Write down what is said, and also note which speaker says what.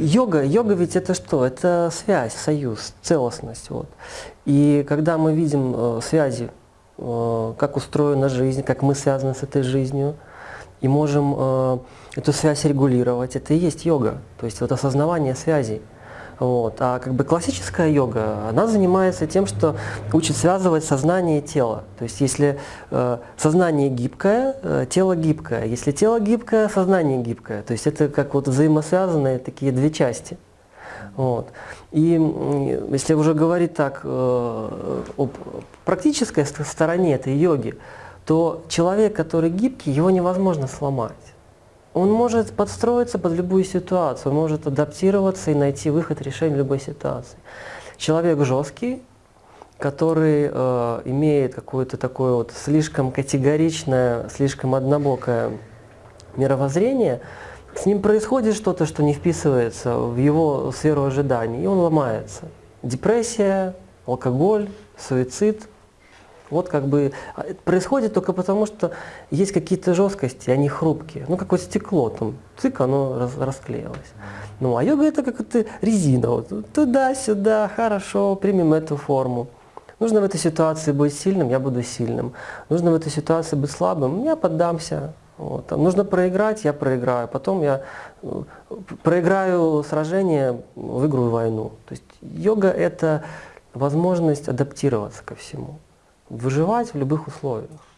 Speaker 1: Йога, йога ведь это что? Это связь, союз, целостность. Вот. И когда мы видим э, связи, э, как устроена жизнь, как мы связаны с этой жизнью, и можем э, эту связь регулировать, это и есть йога. То есть вот осознавание связей. Вот. А как бы классическая йога, она занимается тем, что учит связывать сознание и тело. То есть если э, сознание гибкое, э, тело гибкое. Если тело гибкое, сознание гибкое. То есть это как вот взаимосвязанные такие две части. Вот. И если уже говорить так э, об практической стороне этой йоги, то человек, который гибкий, его невозможно сломать. Он может подстроиться под любую ситуацию, может адаптироваться и найти выход решения любой ситуации. Человек жесткий, который э, имеет какое-то такое вот слишком категоричное, слишком однобокое мировоззрение, с ним происходит что-то, что не вписывается в его сферу ожиданий, и он ломается. Депрессия, алкоголь, суицид – вот как бы а, происходит только потому, что есть какие-то жесткости, они хрупкие. Ну, как вот стекло, там, цик, оно раз, расклеилось. Ну, а йога это как это резина. Вот, Туда-сюда, хорошо, примем эту форму. Нужно в этой ситуации быть сильным, я буду сильным. Нужно в этой ситуации быть слабым, я поддамся. Вот. Нужно проиграть, я проиграю. Потом я э, проиграю сражение, выиграю войну. То есть йога это возможность адаптироваться ко всему выживать в любых условиях.